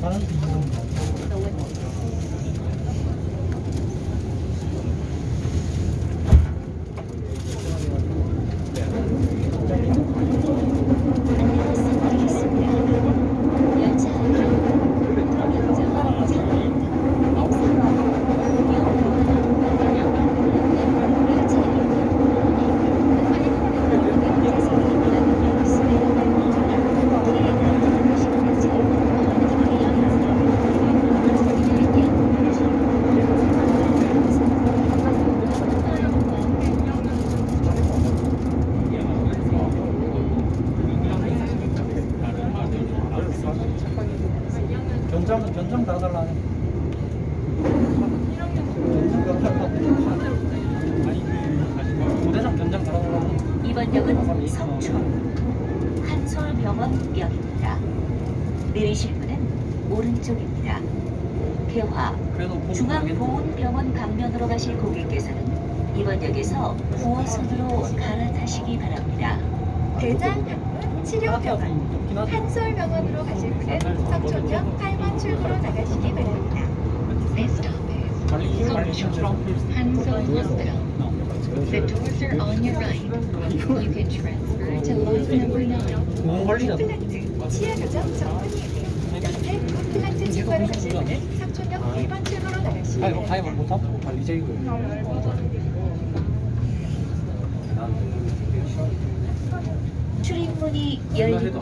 가는 부대장 연장 달아달라 하네. 이번 역은 성촌 한솔병원역입니다. 내리실 문은 오른쪽입니다. 개화. 중앙보훈병원 방면으로 가실 고객께서는 이번 역에서 9호선으로 갈아타시기 바랍니다. 대장학문 치료병원. 한솔병원으로 가실 분은 성촌역 8번 출구로 나가시기 바랍니다. Hansel Hospital. The doors are on your right. You can transfer to line number 9. 뭐 관리자. 임플란트 치아 교정 전문이에요. 옆에 임플란트 치과로 가실 분은 성촌역 1번 출구로 나가시기 바랍니다. 출입문이 열립니다.